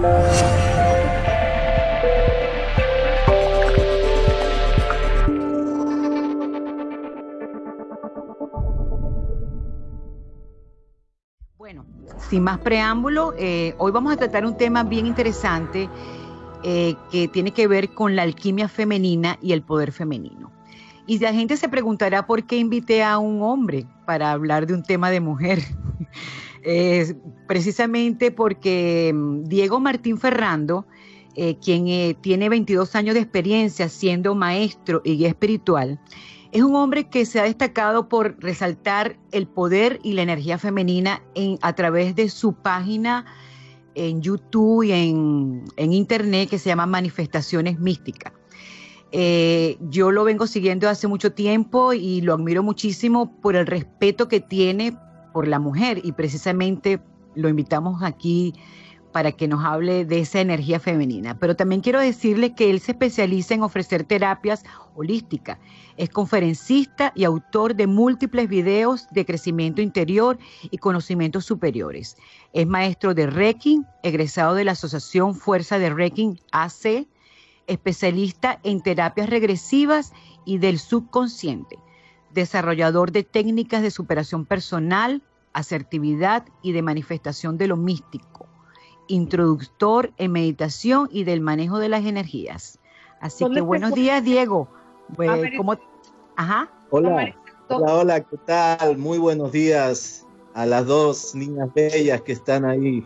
Bueno, sin más preámbulo, eh, hoy vamos a tratar un tema bien interesante eh, que tiene que ver con la alquimia femenina y el poder femenino. Y la gente se preguntará por qué invité a un hombre para hablar de un tema de mujer. Eh, precisamente porque mm, Diego Martín Ferrando, eh, quien tiene 22 años de experiencia siendo maestro y guía espiritual, es un hombre que se ha destacado por resaltar el poder y la energía femenina en, a través de su página en YouTube y en, Internet que se llama Manifestaciones Místicas. Eh, yo lo vengo siguiendo hace mucho tiempo y lo admiro muchísimo por el respeto que tiene por la mujer y precisamente lo invitamos aquí para que nos hable de esa energía femenina. Pero también quiero decirle que él se especializa en ofrecer terapias holísticas. Es conferencista y autor de múltiples videos de crecimiento interior y conocimientos superiores. Es maestro de Reiki, egresado de la Asociación Fuerza de Reiki AC, especialista en terapias regresivas y del subconsciente, desarrollador de técnicas de superación personal, asertividad y de manifestación de lo místico introductor en meditación y del manejo de las energías. Así que buenos días, Diego. Pues, Ajá. Hola. Hola, hola, ¿qué tal? Muy buenos días a las dos niñas bellas que están ahí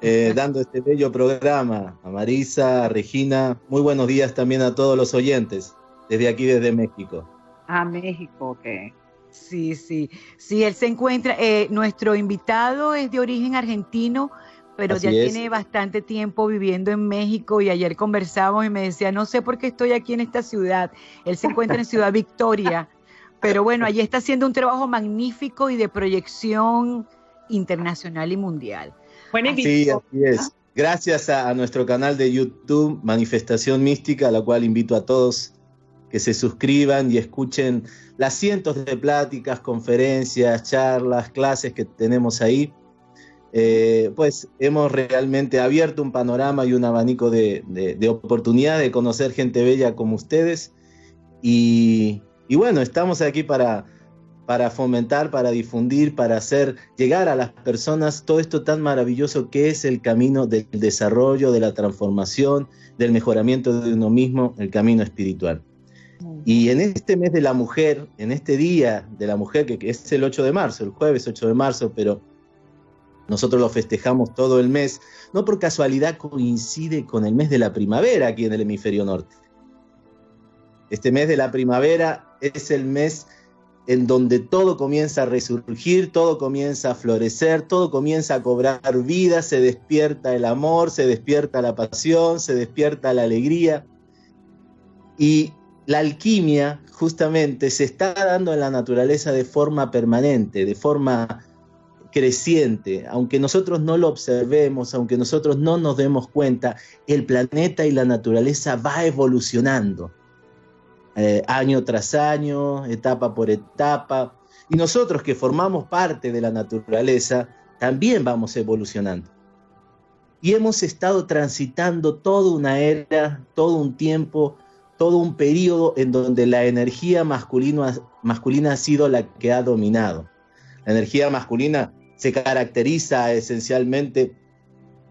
eh, dando este bello programa. A Marisa, a Regina. Muy buenos días también a todos los oyentes desde aquí, desde México. A México, ok. Sí, sí. Sí, él se encuentra, eh, nuestro invitado es de origen argentino, pero ya tiene bastante tiempo viviendo en México y ayer conversamos y me decía, no sé por qué estoy aquí en esta ciudad. Él se encuentra en Ciudad Victoria, pero bueno, allí está haciendo un trabajo magnífico y de proyección internacional y mundial. sí, así es. Gracias a, nuestro canal de YouTube, Manifestación Mística, a la cual invito a todos que se suscriban y escuchen las cientos de pláticas, conferencias, charlas, clases que tenemos ahí eh, pues hemos realmente abierto un panorama y un abanico de, oportunidad de conocer gente bella como ustedes. Y, bueno, estamos aquí para, para fomentar, para difundir, para hacer llegar a las personas todo esto tan maravilloso que es el camino del desarrollo, de la transformación, del mejoramiento de uno mismo, el camino espiritual. Y en este mes de la mujer, en este día de la mujer, que es el 8 de marzo, el jueves 8 de marzo, pero nosotros lo festejamos todo el mes, no por casualidad coincide con el mes de la primavera aquí en el hemisferio norte. Este mes de la primavera es el mes en donde todo comienza a resurgir, todo comienza a florecer, todo comienza a cobrar vida, se despierta el amor, se despierta la pasión, se despierta la alegría. Y la alquimia justamente se está dando en la naturaleza de forma permanente, de forma creciente, aunque nosotros no lo observemos, aunque nosotros no nos demos cuenta, el planeta y la naturaleza va evolucionando eh, año tras año, etapa por etapa, y nosotros que formamos parte de la naturaleza, también vamos evolucionando. Y hemos estado transitando toda una era, todo un tiempo, todo un periodo en donde la energía masculina, ha sido la que ha dominado. La energía masculina se caracteriza esencialmente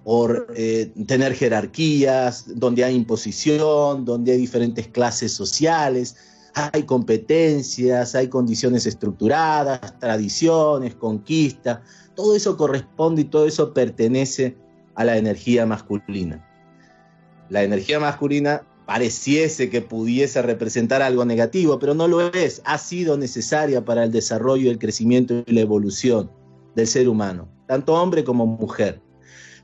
por eh, tener jerarquías, donde hay imposición, donde hay diferentes clases sociales, hay competencias, hay condiciones estructuradas, tradiciones, conquista, todo eso corresponde y todo eso pertenece a la energía masculina. La energía masculina pareciese que pudiese representar algo negativo, pero no lo es, ha sido necesaria para el desarrollo, el crecimiento y la evolución del ser humano, tanto hombre como mujer.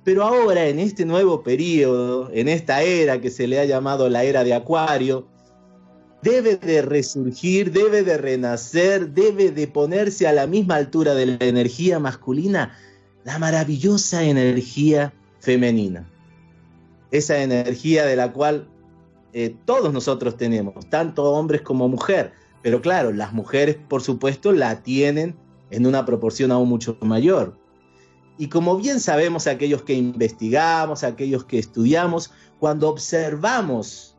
Pero ahora, en este nuevo periodo, en esta era que se le ha llamado la era de Acuario, debe de resurgir, debe de renacer, debe de ponerse a la misma altura de la energía masculina, la maravillosa energía femenina. Esa energía de la cual eh, todos nosotros tenemos, tanto hombres como mujer. Pero claro, las mujeres, por supuesto, la tienen en una proporción aún mucho mayor. Y como bien sabemos aquellos que investigamos, aquellos que estudiamos, cuando observamos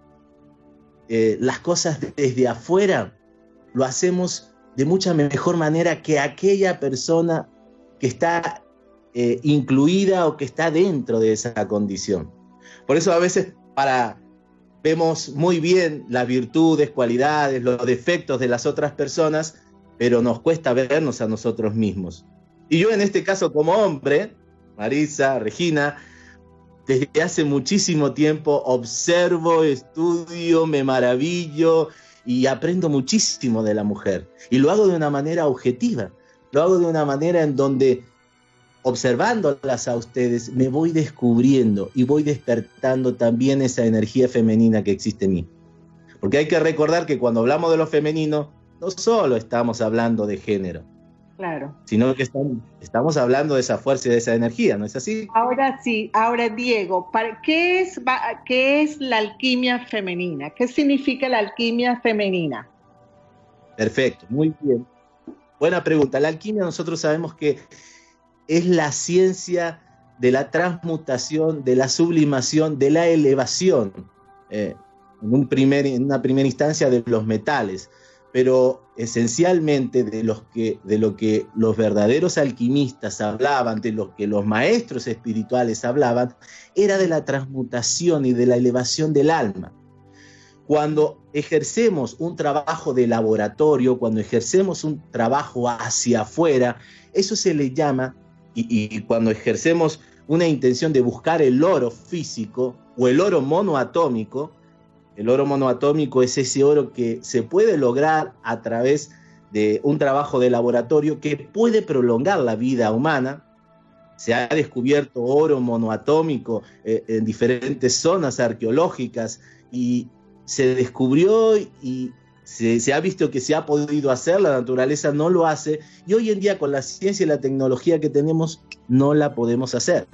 eh, las cosas desde afuera, lo hacemos de mucha mejor manera que aquella persona que está eh, incluida o que está dentro de esa condición. Por eso a veces para vemos muy bien las virtudes, cualidades, los defectos de las otras personas, pero nos cuesta vernos a nosotros mismos. Y yo en este caso como hombre, Marisa, Regina, desde hace muchísimo tiempo observo, estudio, me maravillo y aprendo muchísimo de la mujer. Y lo hago de una manera objetiva, lo hago de una manera en donde observándolas a ustedes me voy descubriendo y voy despertando también esa energía femenina que existe en mí. Porque hay que recordar que cuando hablamos de lo femenino, no solo estamos hablando de género, Claro. Sino que estamos, hablando de esa fuerza y de esa energía, ¿no es así? Ahora sí, ahora Diego, ¿qué es, ¿qué es la alquimia femenina? ¿Qué significa la alquimia femenina? Perfecto, muy bien. Buena pregunta. La alquimia nosotros sabemos que es la ciencia de la transmutación, de la sublimación, de la elevación, eh, en, una primera instancia de los metales pero esencialmente de, de lo que los verdaderos alquimistas hablaban, de lo que los maestros espirituales hablaban, era de la transmutación y de la elevación del alma. Cuando ejercemos un trabajo de laboratorio, cuando ejercemos un trabajo hacia afuera, eso se le llama, y, cuando ejercemos una intención de buscar el oro físico o el oro monoatómico, el oro monoatómico es ese oro que se puede lograr a través de un trabajo de laboratorio que puede prolongar la vida humana. Se ha descubierto oro monoatómico eh, en diferentes zonas arqueológicas y se descubrió y se, ha visto que se ha podido hacer, la naturaleza no lo hace y hoy en día con la ciencia y la tecnología que tenemos no la podemos hacer.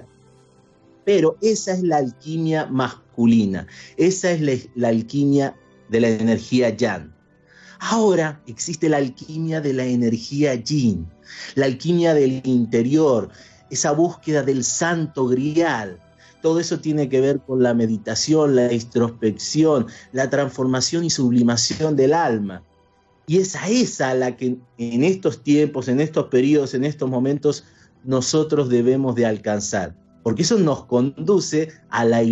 Pero esa es la alquimia masculina, esa es la, alquimia de la energía yang. Ahora existe la alquimia de la energía yin, la alquimia del interior, esa búsqueda del santo grial. Todo eso tiene que ver con la meditación, la introspección, la transformación y sublimación del alma. Y es a esa la que en estos tiempos, en estos periodos, en estos momentos, nosotros debemos de alcanzar porque eso nos conduce a la,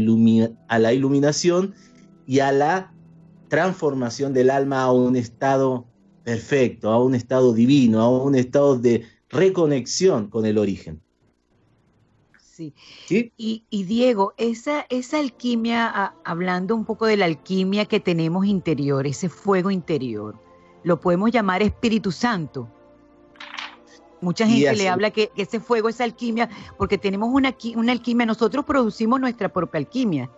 a la iluminación y a la transformación del alma a un estado perfecto, a un estado divino, a un estado de reconexión con el origen. Sí. Y, Diego, esa, esa alquimia, hablando un poco de la alquimia que tenemos interior, ese fuego interior, lo podemos llamar Espíritu Santo. Mucha gente le habla que, ese fuego es alquimia, porque tenemos una, una alquimia, nosotros producimos nuestra propia alquimia.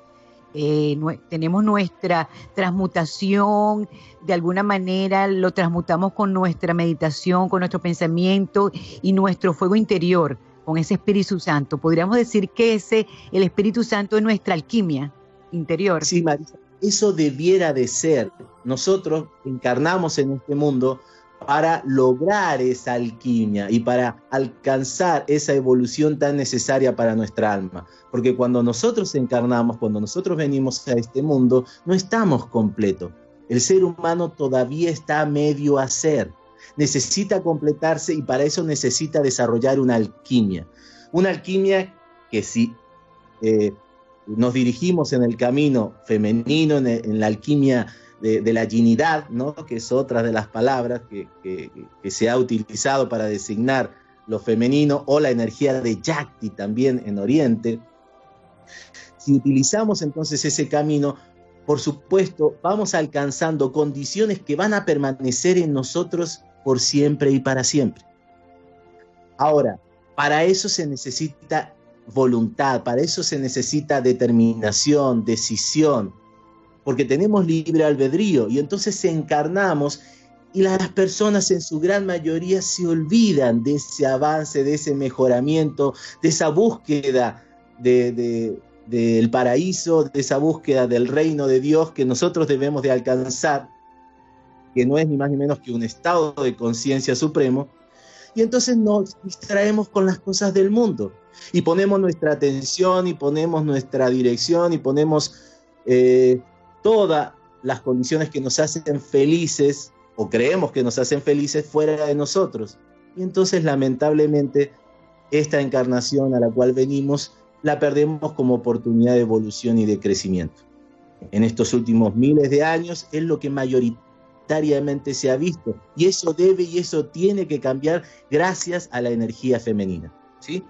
Eh, tenemos nuestra transmutación, de alguna manera lo transmutamos con nuestra meditación, con nuestro pensamiento y nuestro fuego interior, con ese Espíritu Santo. Podríamos decir que ese, el Espíritu Santo es nuestra alquimia interior. Sí, Marisa, eso debiera de ser. Nosotros encarnamos en este mundo para lograr esa alquimia y para alcanzar esa evolución tan necesaria para nuestra alma. Porque cuando nosotros encarnamos, cuando nosotros venimos a este mundo, no estamos completos. El ser humano todavía está a medio hacer. Necesita completarse y para eso necesita desarrollar una alquimia. Una alquimia que si eh, nos dirigimos en el camino femenino, en la alquimia de, la ginidad, ¿no? que es otra de las palabras que, se ha utilizado para designar lo femenino, o la energía de Yakti también en Oriente. Si utilizamos entonces ese camino, por supuesto, vamos alcanzando condiciones que van a permanecer en nosotros por siempre y para siempre. Ahora, para eso se necesita voluntad, para eso se necesita determinación, decisión, porque tenemos libre albedrío y entonces encarnamos y las personas en su gran mayoría se olvidan de ese avance, de ese mejoramiento, de esa búsqueda del paraíso, de esa búsqueda del reino de Dios que nosotros debemos de alcanzar, que no es ni más ni menos que un estado de conciencia supremo, y entonces nos distraemos con las cosas del mundo y ponemos nuestra atención y ponemos nuestra dirección y ponemos eh, todas las condiciones que nos hacen felices o creemos que nos hacen felices fuera de nosotros. Y entonces lamentablemente esta encarnación a la cual venimos la perdemos como oportunidad de evolución y de crecimiento. En estos últimos miles de años es lo que mayoritariamente se ha visto y eso debe y eso tiene que cambiar gracias a la energía femenina. ¿sí?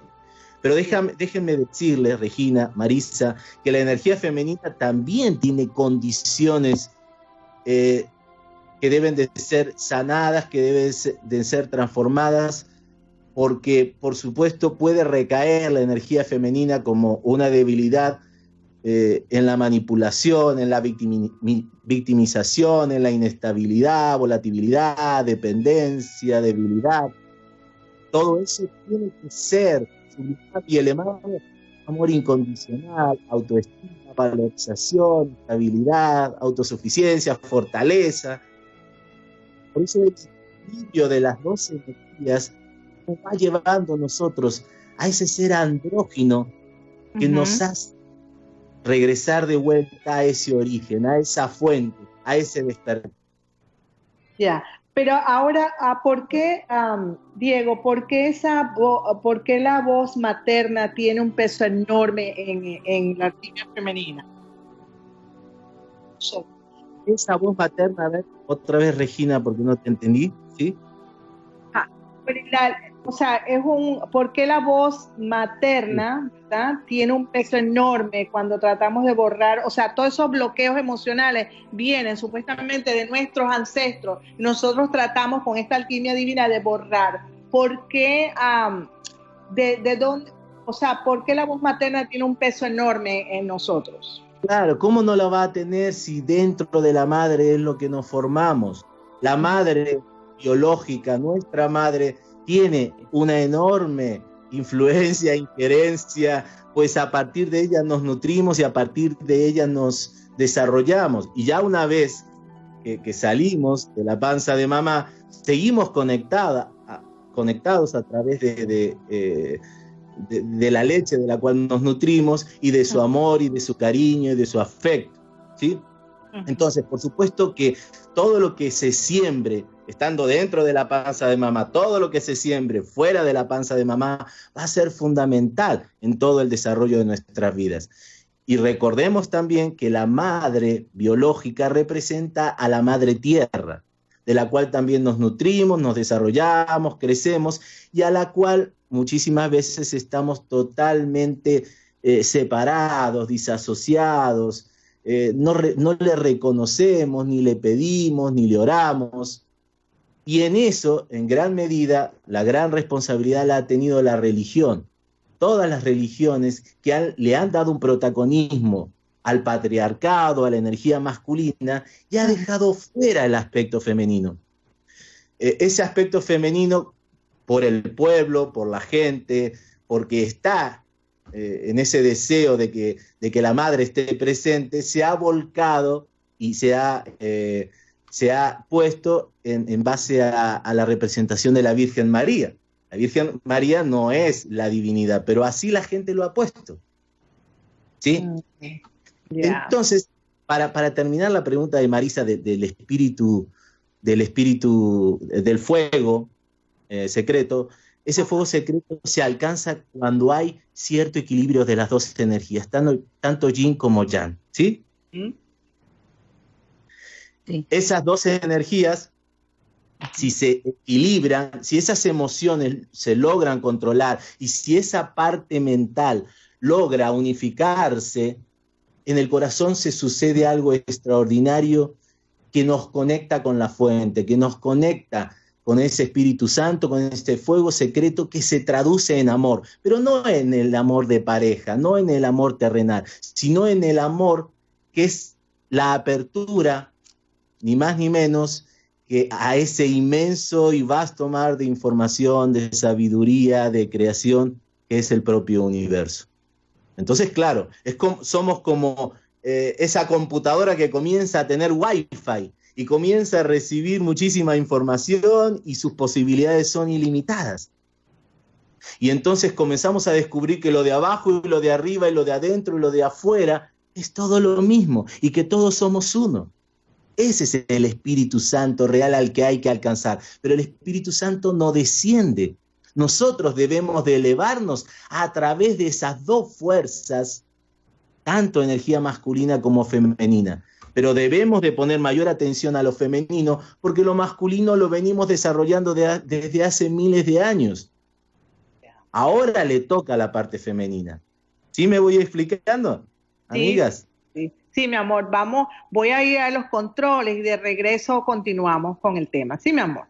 Pero déjenme decirles, Regina, Marisa, que la energía femenina también tiene condiciones eh, que deben de ser sanadas, que deben de ser transformadas, porque por supuesto puede recaer la energía femenina como una debilidad eh, en la manipulación, en la victimización, en la inestabilidad, volatilidad, dependencia, debilidad. Todo eso tiene que ser y elevado, amor incondicional, autoestima, valorización, estabilidad, autosuficiencia, fortaleza. Por eso el equilibrio de las dos energías nos va llevando a nosotros a ese ser andrógino que nos hace regresar de vuelta a ese origen, a esa fuente, a ese despertar. Ya, pero ahora, ah, ¿por qué, Diego, por qué, esa por qué la voz materna tiene un peso enorme en, la línea femenina? Esa voz materna, a ver, otra vez Regina, porque no te entendí, ¿sí? Ah, o sea, es un, ¿por qué la voz materna tiene un peso enorme cuando tratamos de borrar? O sea, todos esos bloqueos emocionales vienen supuestamente de nuestros ancestros. Nosotros tratamos con esta alquimia divina de borrar. ¿Por qué, de, de dónde, o sea, por qué la voz materna tiene un peso enorme en nosotros? Claro, ¿cómo no la va a tener si dentro de la madre es lo que nos formamos? La madre biológica, nuestra madre, tiene una enorme influencia, injerencia, pues a partir de ella nos nutrimos y a partir de ella nos desarrollamos. Y ya una vez que, salimos de la panza de mamá, seguimos conectada, conectados a través de, eh, de, de, la leche de la cual nos nutrimos y de su amor y de su cariño y de su afecto. ¿sí? Entonces, por supuesto que todo lo que se siembre estando dentro de la panza de mamá, todo lo que se siembre fuera de la panza de mamá va a ser fundamental en todo el desarrollo de nuestras vidas. Y recordemos también que la madre biológica representa a la madre tierra, de la cual también nos nutrimos, nos desarrollamos, crecemos y a la cual muchísimas veces estamos totalmente eh, separados, disasociados, eh, no, no le reconocemos, ni le pedimos, ni le oramos. Y en eso, en gran medida, la gran responsabilidad la ha tenido la religión. Todas las religiones que le han dado un protagonismo al patriarcado, a la energía masculina, y ha dejado fuera el aspecto femenino. E, ese aspecto femenino, por el pueblo, por la gente, porque está eh, en ese deseo de que, de que la madre esté presente, se ha volcado y se ha eh, se ha puesto en, base a, la representación de la Virgen María. La Virgen María no es la divinidad, pero así la gente lo ha puesto. ¿Sí? Entonces, para, para, terminar la pregunta de Marisa del espíritu, del espíritu del fuego eh, secreto, ese fuego secreto se alcanza cuando hay cierto equilibrio de las dos energías, tanto, tanto yin como yang. ¿Sí? ¿Mm? Esas dos energías, si se equilibran, si esas emociones se logran controlar y si esa parte mental logra unificarse, en el corazón se sucede algo extraordinario que nos conecta con la fuente, que nos conecta con ese Espíritu Santo, con este fuego secreto que se traduce en amor, pero no en el amor de pareja, no en el amor terrenal, sino en el amor que es la apertura ni más ni menos que a ese inmenso y vasto mar de información, de sabiduría, de creación que es el propio universo. Entonces, claro, somos como eh, esa computadora que comienza a tener wifi y comienza a recibir muchísima información y sus posibilidades son ilimitadas. Y entonces comenzamos a descubrir que lo de abajo y lo de arriba y lo de adentro y lo de afuera es todo lo mismo y que todos somos uno. Ese es el Espíritu Santo real al que hay que alcanzar. Pero el Espíritu Santo no desciende. Nosotros debemos de elevarnos a través de esas dos fuerzas, tanto energía masculina como femenina. Pero debemos de poner mayor atención a lo femenino porque lo masculino lo venimos desarrollando desde hace miles de años. Ahora le toca la parte femenina. ¿Sí me voy explicando, amigas? Sí, mi amor, vamos, voy a ir a los controles y de regreso continuamos con el tema. Sí, mi amor.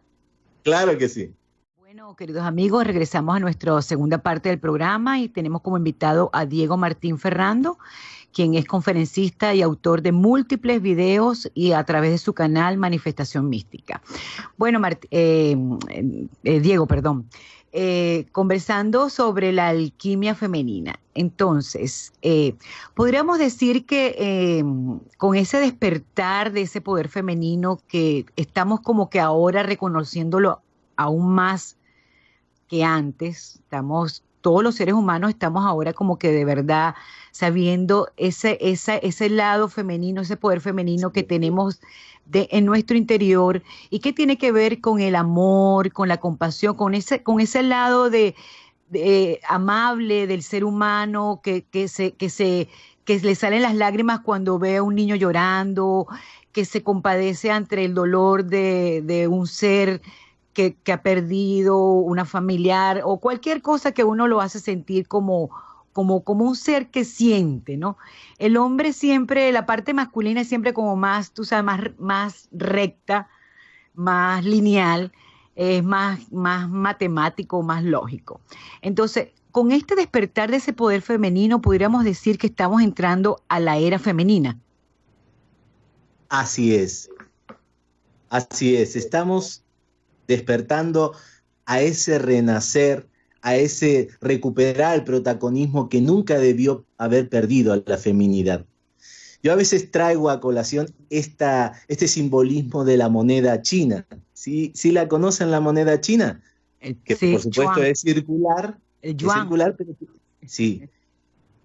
Claro que sí. Bueno, queridos amigos, regresamos a nuestra segunda parte del programa y tenemos como invitado a Diego Martín Ferrando, quien es conferencista y autor de múltiples videos y a través de su canal Manifestación Mística. Bueno, eh, eh, Diego, perdón. Eh, conversando sobre la alquimia femenina. Entonces, eh, podríamos decir que em, con ese despertar de ese poder femenino que estamos como que ahora reconociéndolo aún más que antes, estamos, todos los seres humanos estamos ahora como que de verdad sabiendo ese, ese lado femenino, ese poder femenino que tenemos en nuestro interior y que tiene que ver con el amor, con la compasión, con ese, con ese lado de, amable del ser humano que, que, se, que, se, que le salen las lágrimas cuando ve a un niño llorando, que se compadece ante el dolor de, de un ser que, que, ha perdido una familiar o cualquier cosa que uno lo hace sentir como, como, como un ser que siente, ¿no? El hombre siempre, la parte masculina es siempre como más, tú sabes, más, más recta, más lineal, es más, más matemático, más lógico. Entonces, con este despertar de ese poder femenino, podríamos decir que estamos entrando a la era femenina. Así es. Así es. Estamos despertando a ese renacer a ese recuperar el protagonismo que nunca debió haber perdido a la feminidad. Yo a veces traigo a colación esta, este simbolismo de la moneda china. ¿Sí, ¿Sí la conocen la moneda china? que por supuesto es circular. Es circular, pero, sí,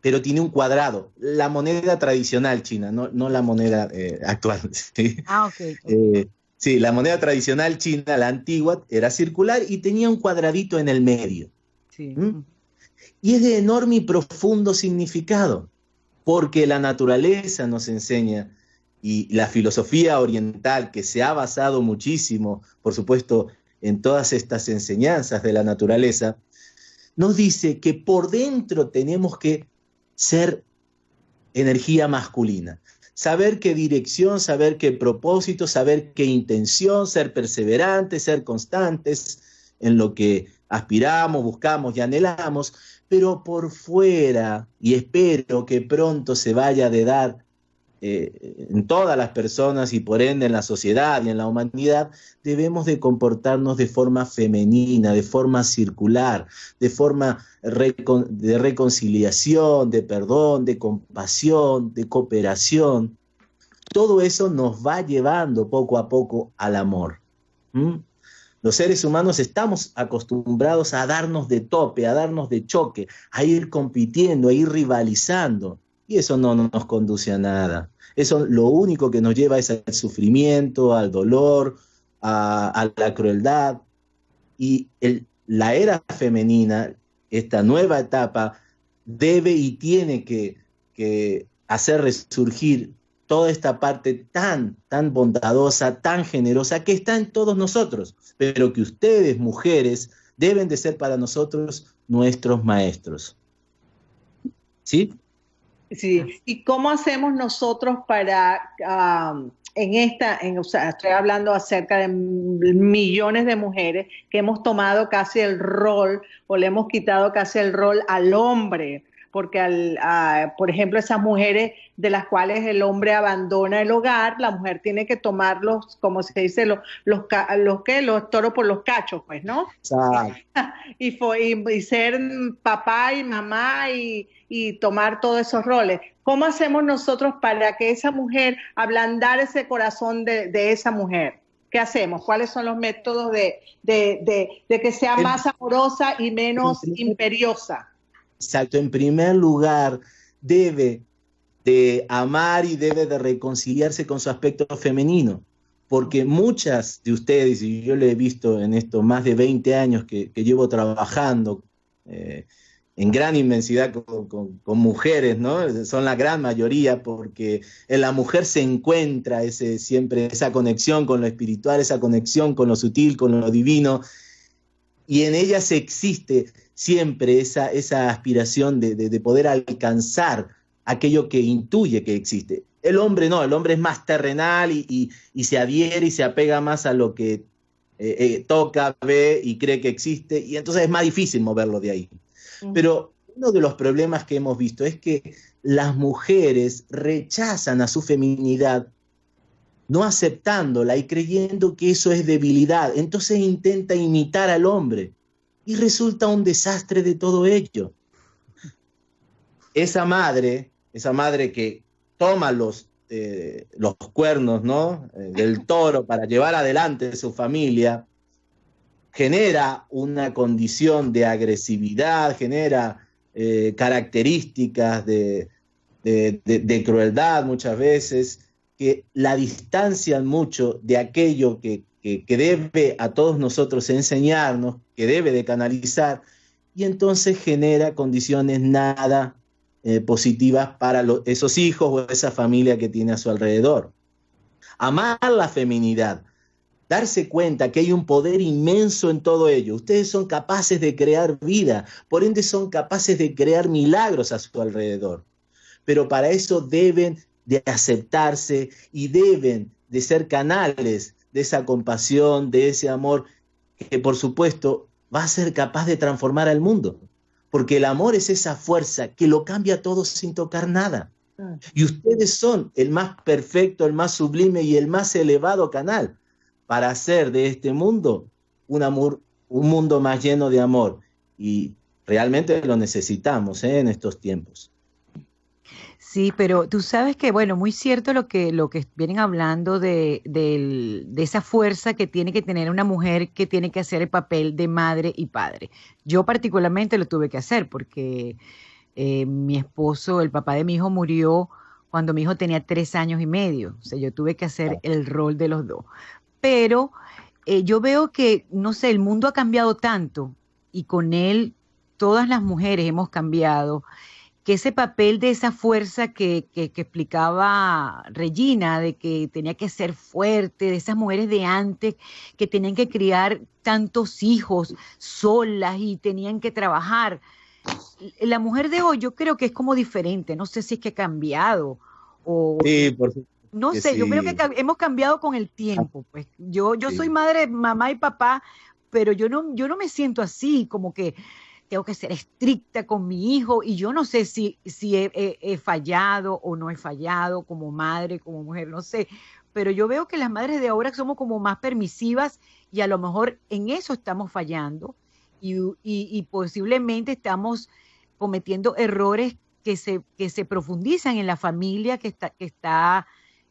pero tiene un cuadrado. La moneda tradicional china, no, no la moneda eh, actual. ¿sí? Ah, ok. Eh, sí, la moneda tradicional china, la antigua, era circular y tenía un cuadradito en el medio. ¿Mm? Y es de enorme y profundo significado, porque la naturaleza nos enseña y la filosofía oriental, que se ha basado muchísimo, por supuesto, en todas estas enseñanzas de la naturaleza, nos dice que por dentro tenemos que ser energía masculina. Saber qué dirección, saber qué propósito, saber qué intención, ser perseverantes, ser constantes en lo que aspiramos, buscamos y anhelamos, pero por fuera, y espero que pronto se vaya de dar eh, en todas las personas y por ende en la sociedad y en la humanidad, debemos de comportarnos de forma femenina, de forma circular, de forma de reconciliación, de perdón, de compasión, de cooperación. Todo eso nos va llevando poco a poco al amor. Los seres humanos estamos acostumbrados a darnos de tope, a darnos de choque, a ir compitiendo, a ir rivalizando. Y eso no nos conduce a nada. Eso lo único que nos lleva es al sufrimiento, al dolor, a, la crueldad. Y la era femenina, esta nueva etapa, debe y tiene que, hacer resurgir toda esta parte tan, tan bondadosa, tan generosa que está en todos nosotros, pero que ustedes, mujeres, deben de ser para nosotros nuestros maestros. ¿Sí? Sí, ¿y cómo hacemos nosotros para, en esta, en, o sea, estoy hablando acerca de millones de mujeres que hemos tomado casi el rol o le hemos quitado casi el rol al hombre, porque al, por ejemplo esas mujeres de las cuales el hombre abandona el hogar, la mujer tiene que tomar los, como se dice, los, los, los, ¿qué? los toros por los cachos, pues, ¿no? y, y, ser papá y mamá y, y tomar todos esos roles. ¿Cómo hacemos nosotros para que esa mujer, ablandar ese corazón de, de esa mujer? ¿Qué hacemos? ¿Cuáles son los métodos de, de, de que sea más amorosa y menos imperiosa? Exacto, en primer lugar, debe de amar y debe de reconciliarse con su aspecto femenino, porque muchas de ustedes, y yo lo he visto en estos más de 20 años que, llevo trabajando, eh, en gran inmensidad con, mujeres, ¿no? Son la gran mayoría porque en la mujer se encuentra ese, siempre esa conexión con lo espiritual, esa conexión con lo sutil, con lo divino, y en ellas existe siempre esa, esa aspiración de, poder alcanzar aquello que intuye que existe. El hombre no, el hombre es más terrenal y, se adhiere y se apega más a lo que eh, eh, toca, ve y cree que existe, y entonces es más difícil moverlo de ahí. Pero uno de los problemas que hemos visto es que las mujeres rechazan a su feminidad no aceptándola y creyendo que eso es debilidad. Entonces intenta imitar al hombre y resulta un desastre de todo ello. Esa madre, esa madre que toma los, eh, los cuernos ¿no? Eh, del toro para llevar adelante su familia, genera una condición de agresividad, genera eh, características de, crueldad muchas veces, que la distancian mucho de aquello que, debe a todos nosotros enseñarnos, que debe de canalizar, y entonces genera condiciones nada eh, positivas para esos hijos o esa familia que tiene a su alrededor. Amar la feminidad, darse cuenta que hay un poder inmenso en todo ello. Ustedes son capaces de crear vida, por ende son capaces de crear milagros a su alrededor. Pero para eso deben de aceptarse y deben de ser canales de esa compasión, de ese amor, que por supuesto va a ser capaz de transformar al mundo. Porque el amor es esa fuerza que lo cambia todo sin tocar nada. Y ustedes son el más perfecto, el más sublime y el más elevado canal para hacer de este mundo un, amor, un mundo más lleno de amor. Y realmente lo necesitamos ¿eh? en estos tiempos. Sí, pero tú sabes que, bueno, muy cierto lo que, lo que vienen hablando de, esa fuerza que tiene que tener una mujer que tiene que hacer el papel de madre y padre. Yo particularmente lo tuve que hacer porque eh, mi esposo, el papá de mi hijo, murió cuando mi hijo tenía tres años y medio. O sea, yo tuve que hacer el rol de los dos pero eh, yo veo que, no sé, el mundo ha cambiado tanto y con él todas las mujeres hemos cambiado, que ese papel de esa fuerza que, que, explicaba Regina, de que tenía que ser fuerte, de esas mujeres de antes que tenían que criar tantos hijos solas y tenían que trabajar. La mujer de hoy yo creo que es como diferente, no sé si es que ha cambiado. O, sí, por supuesto no sé, yo creo que hemos cambiado con el tiempo. Pues yo, yo soy madre, mamá y papá, pero yo no, yo no me siento así, como que tengo que ser estricta con mi hijo y yo no sé si, si he, fallado o no he fallado como madre, como mujer, no sé. Pero yo veo que las madres de ahora somos como más permisivas y a lo mejor en eso estamos fallando y, y, posiblemente estamos cometiendo errores que se, que se profundizan en la familia que está, que está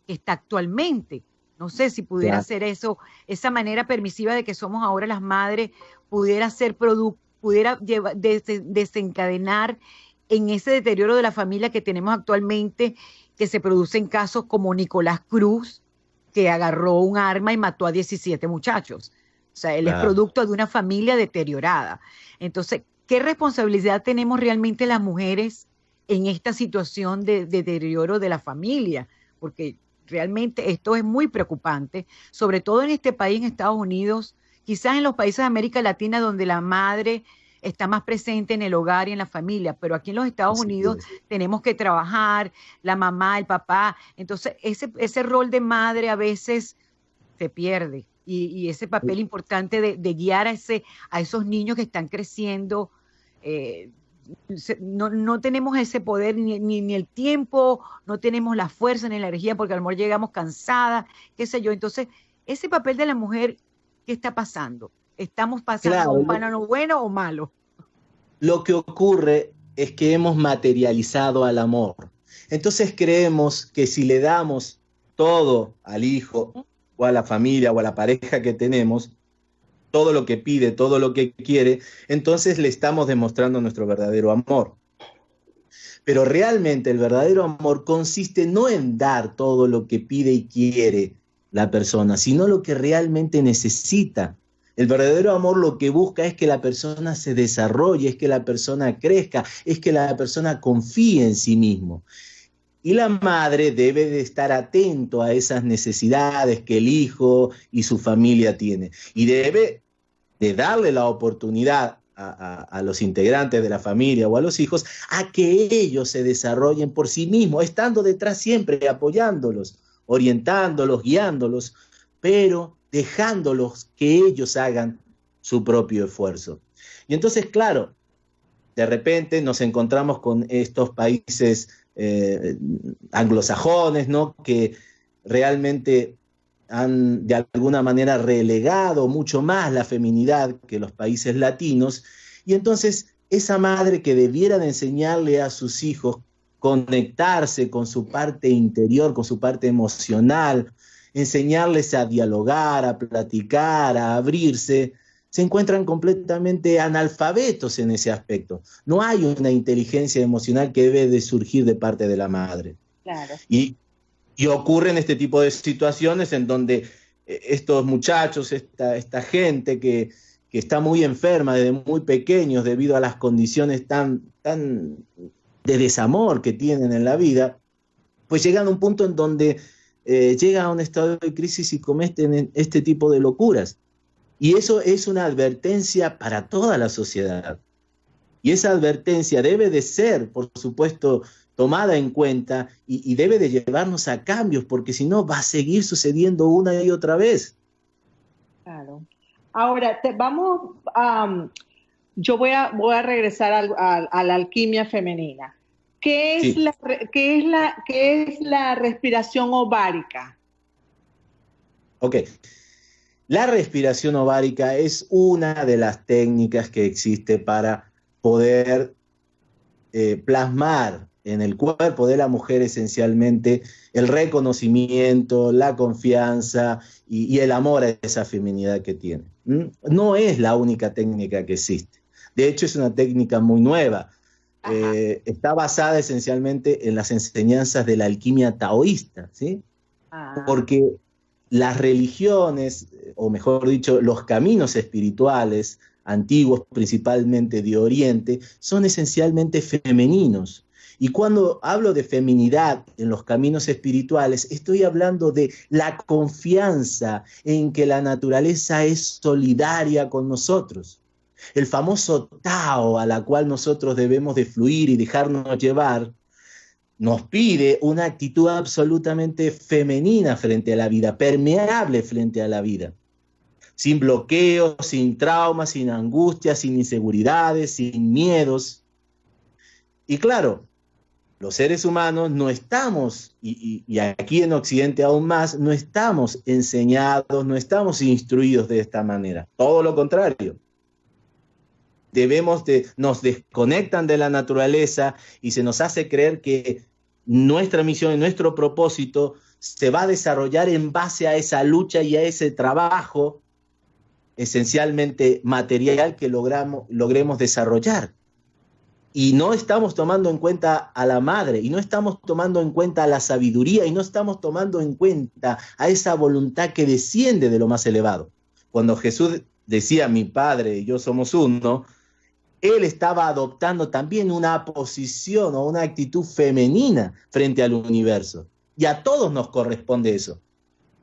que está actualmente. No sé si pudiera ser eso, esa manera permisiva de que somos ahora las madres, pudiera ser producto, pudiera desencadenar en ese deterioro de la familia que tenemos actualmente, que se produce en casos como Nicolás Cruz, que agarró un arma y mató a 17 muchachos. O sea, él es producto de una familia deteriorada. Entonces, ¿qué responsabilidad tenemos realmente las mujeres en esta situación de deterioro de la familia? Porque realmente esto es muy preocupante, sobre todo en este país, en Estados Unidos, quizás en los países de América Latina donde la madre está más presente en el hogar y en la familia, pero aquí en los Estados Unidos tenemos que trabajar, la mamá, el papá, entonces ese, ese rol de madre a veces se pierde y, ese papel importante de, guiar a, ese, a esos niños que están creciendo, eh, no, tenemos ese poder ni, ni, el tiempo, no tenemos la fuerza ni la energía porque a lo mejor llegamos cansada, qué sé yo. Entonces, ese papel de la mujer, ¿qué está pasando? ¿Estamos pasando un panano bueno o malo? Lo que ocurre es que hemos materializado al amor. Entonces creemos que si le damos todo al hijo o a la familia o a la pareja que tenemos, todo lo que pide, todo lo que quiere, entonces le estamos demostrando nuestro verdadero amor. Pero realmente el verdadero amor consiste no en dar todo lo que pide y quiere la persona, sino lo que realmente necesita. El verdadero amor lo que busca es que la persona se desarrolle, es que la persona crezca, es que la persona confíe en sí mismo. Y la madre debe de estar atento a esas necesidades que el hijo y su familia tiene. Y debe de darle la oportunidad a, los integrantes de la familia o a los hijos a que ellos se desarrollen por sí mismos, estando detrás siempre, apoyándolos, orientándolos, guiándolos, pero dejándolos que ellos hagan su propio esfuerzo. Y entonces, claro, de repente nos encontramos con estos países eh, anglosajones, ¿no? Que realmente han de alguna manera relegado mucho más la feminidad que los países latinos. Y entonces esa madre que debiera de enseñarle a sus hijos conectarse con su parte interior, con su parte emocional, enseñarles a dialogar, a platicar, a abrirse, se encuentran completamente analfabetos en ese aspecto. No hay una inteligencia emocional que debe de surgir de parte de la madre. Claro. Y, y ocurren este tipo de situaciones en donde eh, estos muchachos, esta, esta gente que, que, está muy enferma desde muy pequeños debido a las condiciones tan, tan de desamor que tienen en la vida, pues llegan a un punto en donde eh, llegan a un estado de crisis y cometen este tipo de locuras. Y eso es una advertencia para toda la sociedad. Y esa advertencia debe de ser, por supuesto, tomada en cuenta y, debe de llevarnos a cambios, porque si no va a seguir sucediendo una y otra vez. Claro. Ahora, vamos a... yo voy a, voy a regresar a, la alquimia femenina. ¿Qué es, la, qué, es la, ¿Qué es la respiración ovárica? Ok. La respiración ovárica es una de las técnicas que existe para poder eh, plasmar en el cuerpo de la mujer esencialmente el reconocimiento, la confianza y, el amor a esa feminidad que tiene. No es la única técnica que existe. De hecho, es una técnica muy nueva. Eh, está basada esencialmente en las enseñanzas de la alquimia taoísta, ¿sí? Ah. Porque las religiones, o mejor dicho, los caminos espirituales antiguos, principalmente de Oriente, son esencialmente femeninos. Y cuando hablo de feminidad en los caminos espirituales, estoy hablando de la confianza en que la naturaleza es solidaria con nosotros. El famoso Tao a la cual nosotros debemos de fluir y dejarnos llevar, nos pide una actitud absolutamente femenina frente a la vida, permeable frente a la vida, sin bloqueos, sin traumas, sin angustias, sin inseguridades, sin miedos. Y claro, los seres humanos no estamos, y, y, aquí en Occidente aún más, no estamos enseñados, no estamos instruidos de esta manera. Todo lo contrario. Debemos de, nos desconectan de la naturaleza y se nos hace creer que nuestra misión y nuestro propósito se va a desarrollar en base a esa lucha y a ese trabajo esencialmente material que logramos, logremos desarrollar y no estamos tomando en cuenta a la madre, y no estamos tomando en cuenta a la sabiduría, y no estamos tomando en cuenta a esa voluntad que desciende de lo más elevado. Cuando Jesús decía, mi Padre y yo somos uno, él estaba adoptando también una posición o una actitud femenina frente al universo. Y a todos nos corresponde eso.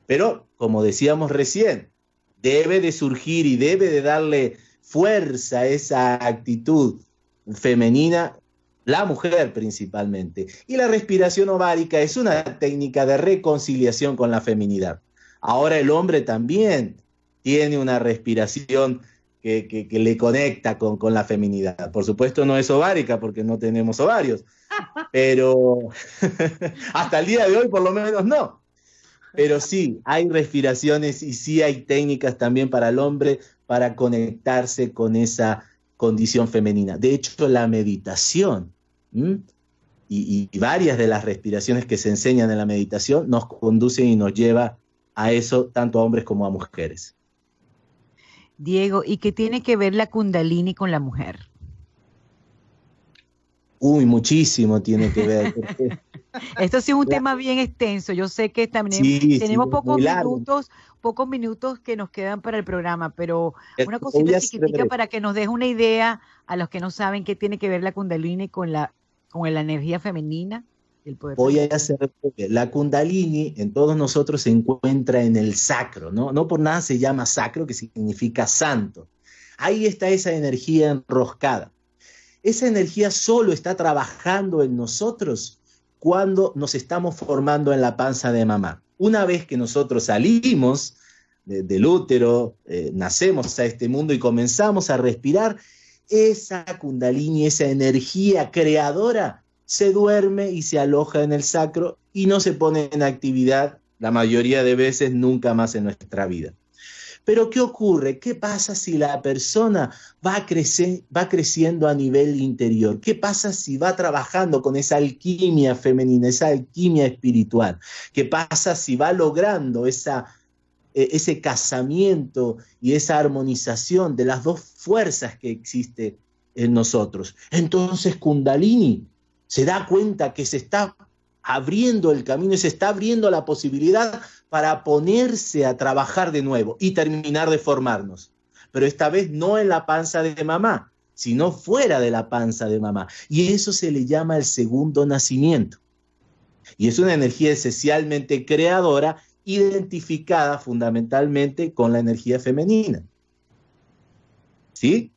Pero, como decíamos recién, debe de surgir y debe de darle fuerza a esa actitud femenina, la mujer principalmente. Y la respiración ovárica es una técnica de reconciliación con la feminidad. Ahora el hombre también tiene una respiración que, le conecta con, con, la feminidad. Por supuesto no es ovárica porque no tenemos ovarios, pero hasta el día de hoy por lo menos no. Pero sí, hay respiraciones y sí hay técnicas también para el hombre para conectarse con esa condición femenina. De hecho, la meditación y, y, varias de las respiraciones que se enseñan en la meditación nos conducen y nos lleva a eso tanto a hombres como a mujeres. Diego, ¿y qué tiene que ver la kundalini con la mujer? Uy, muchísimo tiene que ver. Esto sí es un tema bien extenso. Yo sé que también tenemos pocos minutos, pocos minutos que nos quedan para el programa, pero una cosita chiquitita para que nos deje una idea a los que no saben qué tiene que ver la Kundalini con la, con la energía femenina. El poder Voy a hacer la Kundalini en todos nosotros se encuentra en el sacro, ¿no? No por nada se llama sacro, que significa santo. Ahí está esa energía enroscada. Esa energía solo está trabajando en nosotros cuando nos estamos formando en la panza de mamá. Una vez que nosotros salimos del útero, eh, nacemos a este mundo y comenzamos a respirar, esa kundalini, esa energía creadora, se duerme y se aloja en el sacro y no se pone en actividad la mayoría de veces nunca más en nuestra vida. Pero ¿qué ocurre? ¿Qué pasa si la persona va, va creciendo a nivel interior? ¿Qué pasa si va trabajando con esa alquimia femenina, esa alquimia espiritual? ¿Qué pasa si va logrando esa, e, ese casamiento y esa armonización de las dos fuerzas que existe en nosotros? Entonces Kundalini se da cuenta que se está abriendo el camino y se está abriendo la posibilidad para ponerse a trabajar de nuevo y terminar de formarnos. Pero esta vez no en la panza de mamá, sino fuera de la panza de mamá. Y eso se le llama el segundo nacimiento. Y es una energía esencialmente creadora, identificada fundamentalmente con la energía femenina. ¿Sí?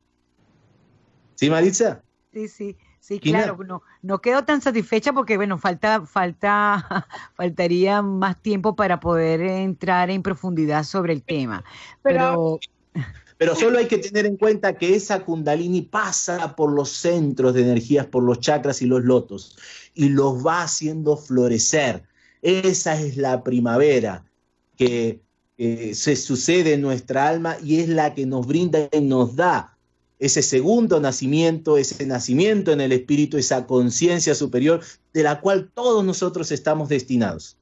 ¿Sí, Maritza? Sí, sí. Sí, claro, no, no quedo tan satisfecha porque, bueno, falta, falta, faltaría más tiempo para poder entrar en profundidad sobre el tema. Pero, pero, solo hay que tener en cuenta que esa kundalini pasa por los centros de energías, por los chakras y los lotos, y los va haciendo florecer. Esa es la primavera que se sucede en nuestra alma y es la que nos brinda y nos da ese segundo nacimiento, ese nacimiento en el espíritu, esa conciencia superior de la cual todos nosotros estamos destinados.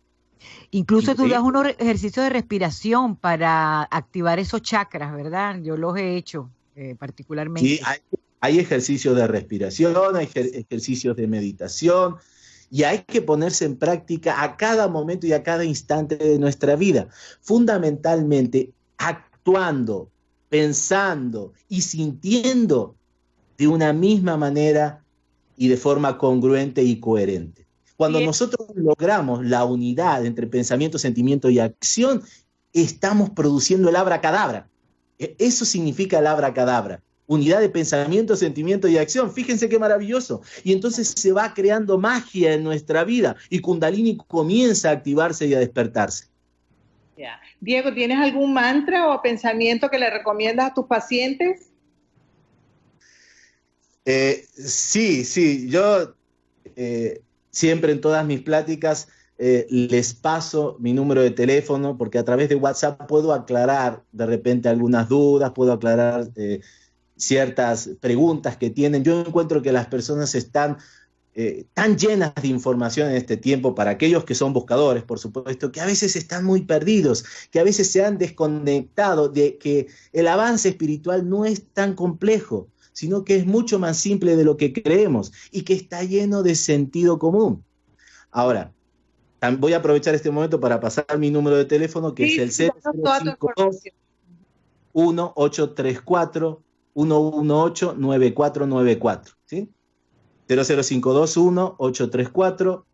Incluso tú das unos ejercicios de respiración para activar esos chakras, ¿verdad? Yo los he hecho eh, particularmente. Sí, hay, ejercicios de respiración, hay ejercicios de meditación, y hay que ponerse en práctica a cada momento y a cada instante de nuestra vida. Fundamentalmente, actuando, pensando y sintiendo de una misma manera y de forma congruente y coherente. Cuando nosotros logramos la unidad entre pensamiento, sentimiento y acción, estamos produciendo el abracadabra. E, eso significa el abracadabra. Unidad de pensamiento, sentimiento y acción. Fíjense qué maravilloso. Y entonces se va creando magia en nuestra vida y Kundalini comienza a activarse y a despertarse. Diego, ¿tienes algún mantra o pensamiento que le recomiendas a tus pacientes? Eh, sí, sí, yo eh, siempre en todas mis pláticas eh, les paso mi número de teléfono porque a través de WhatsApp puedo aclarar de repente algunas dudas, puedo aclarar ciertas preguntas que tienen. Yo encuentro que las personas están eh, tan llenas de información en este tiempo para aquellos que son buscadores, por supuesto, que a veces están muy perdidos, que a veces se han desconectado de que el avance espiritual no es tan complejo, sino que es mucho más simple de lo que creemos y que está lleno de sentido común. Ahora, voy a aprovechar este momento para pasar mi número de teléfono, que es el 0052 1834 118 9494, ¿sí? 00521 834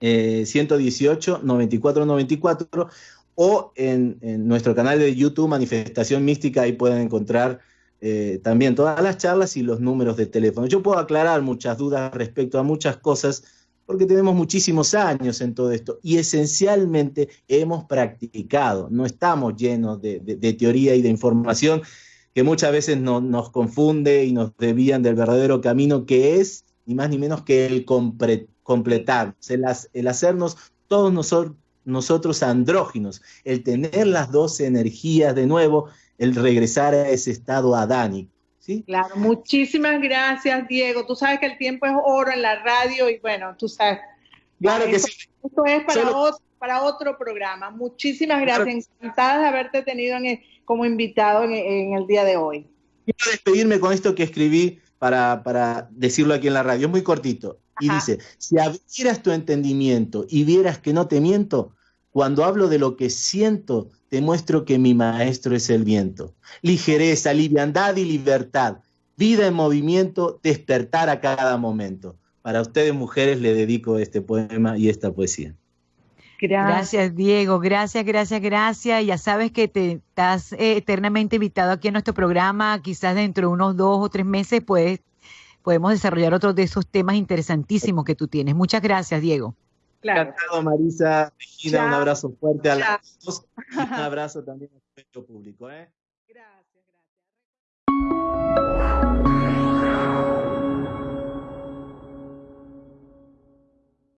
118 9494 o en, nuestro canal de YouTube Manifestación Mística, ahí pueden encontrar eh, también todas las charlas y los números de teléfono. Yo puedo aclarar muchas dudas respecto a muchas cosas porque tenemos muchísimos años en todo esto y esencialmente hemos practicado, no estamos llenos de teoría y de información, que muchas veces nos confunde y nos desvían del verdadero camino que es ni más ni menos que el completar, el, el hacernos todos nosotros, nosotros andróginos, el tener las dos energías de nuevo, el regresar a ese estado adánico. ¿sí? Claro, muchísimas gracias, Diego. Tú sabes que el tiempo es oro en la radio y bueno, tú sabes. Claro que sí. Esto es para, otro, para otro programa. Muchísimas gracias. Encantada de haberte tenido como invitado en, el día de hoy. Quiero despedirme con esto que escribí para, decirlo aquí en la radio, es muy cortito. Y dice, si abrieras tu entendimiento y vieras que no te miento, cuando hablo de lo que siento, te muestro que mi maestro es el viento. Ligereza, liviandad y libertad. Vida en movimiento, despertar a cada momento. Para ustedes, mujeres, le dedico este poema y esta poesía. Gracias. Diego. Gracias, gracias, gracias. Ya sabes que te estás eh, eternamente invitado aquí a nuestro programa. Quizás dentro de unos dos o tres meses pues, podemos desarrollar otros de esos temas interesantísimos que tú tienes. Muchas gracias, Diego. Claro. Encantado, Marisa. Regina, un abrazo fuerte a las dos. Un abrazo también al público. ¿eh? Gracias.